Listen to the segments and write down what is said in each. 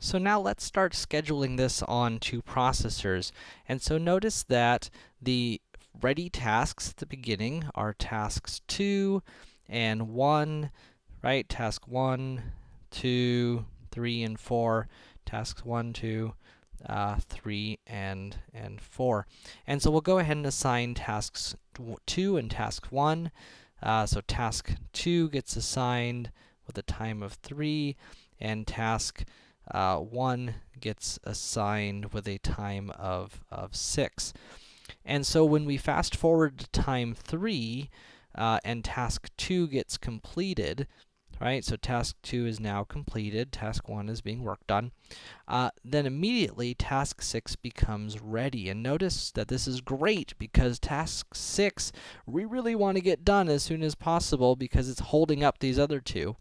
So now let's start scheduling this on two processors. And so notice that the ready tasks at the beginning are tasks 2 and 1, right? Task 1, 2, 3, and 4. Tasks 1, 2, uh, 3, and, and 4. And so we'll go ahead and assign tasks 2 and task 1. Uh, so task 2 gets assigned with a time of 3, and task uh, 1 gets assigned with a time of, of 6. And so when we fast forward to time 3, uh, and task 2 gets completed, right? So task 2 is now completed, task 1 is being worked on. Uh, then immediately task 6 becomes ready. And notice that this is great because task 6 we really want to get done as soon as possible because it's holding up these other two.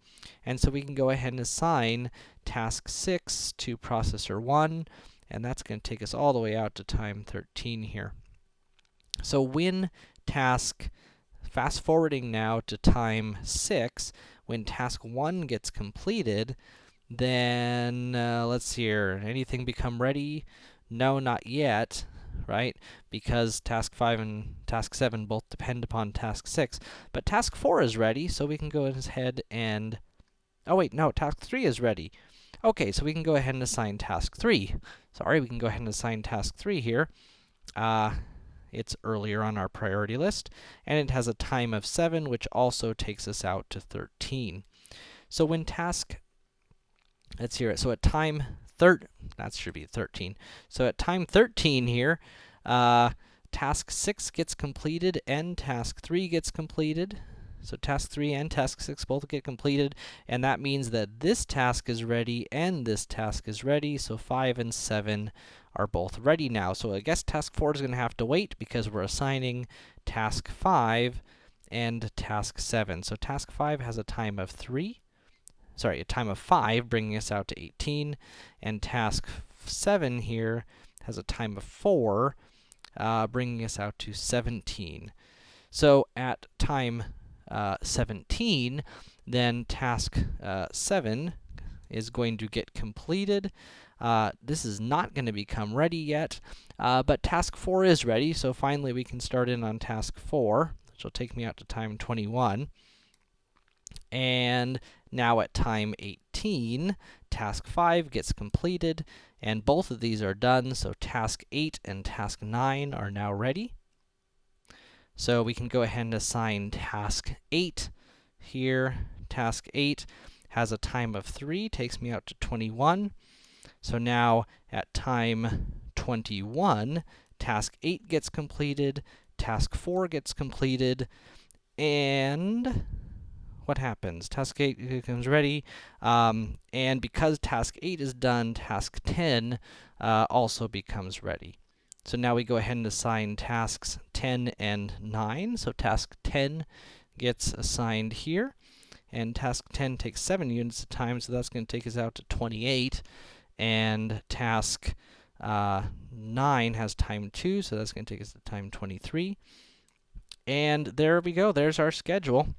And so we can go ahead and assign task 6 to processor 1, and that's going to take us all the way out to time 13 here. So when task fast forwarding now to time 6, when task 1 gets completed, then, uh, let's see here, anything become ready? No, not yet, right? Because task 5 and task 7 both depend upon task 6. But task 4 is ready, so we can go ahead and... Oh wait, no, task 3 is ready. Okay, so we can go ahead and assign task 3. Sorry, we can go ahead and assign task 3 here. Uh, it's earlier on our priority list, and it has a time of 7, which also takes us out to 13. So when task, let's hear it, so at time third, that should be 13. So at time 13 here, uh, task 6 gets completed and task 3 gets completed. So task 3 and task 6 both get completed, and that means that this task is ready and this task is ready, so 5 and 7 are both ready now. So I guess task 4 is going to have to wait because we're assigning task 5 and task 7. So task 5 has a time of 3, sorry, a time of 5, bringing us out to 18, and task 7 here has a time of 4, uh, bringing us out to 17. So at time uh, 17, then task uh, 7 is going to get completed. Uh, this is not going to become ready yet, uh, but task 4 is ready, so finally we can start in on task 4, which will take me out to time 21. And now at time 18, task 5 gets completed, and both of these are done, so task 8 and task 9 are now ready. So we can go ahead and assign task 8 here. Task 8 has a time of 3, takes me out to 21. So now at time 21, task 8 gets completed, task 4 gets completed, and what happens? Task 8 becomes ready, um, and because task 8 is done, task 10 uh, also becomes ready. So now we go ahead and assign tasks 10 and 9. So task 10 gets assigned here, and task 10 takes 7 units of time, so that's going to take us out to 28. And task uh, 9 has time 2, so that's going to take us to time 23. And there we go, there's our schedule.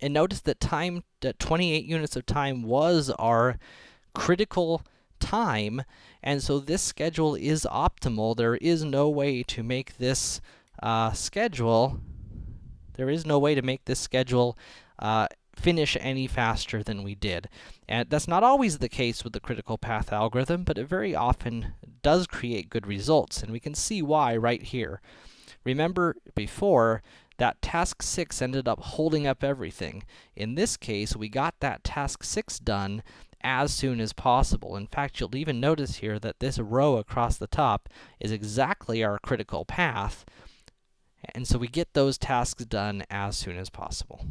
And notice that time, that 28 units of time was our critical time, and so this schedule is optimal. There is no way to make this uh, schedule, there is no way to make this schedule uh, finish any faster than we did. And that's not always the case with the critical path algorithm, but it very often does create good results, and we can see why right here. Remember before, that task 6 ended up holding up everything. In this case, we got that task 6 done as soon as possible. In fact, you'll even notice here that this row across the top is exactly our critical path, and so we get those tasks done as soon as possible.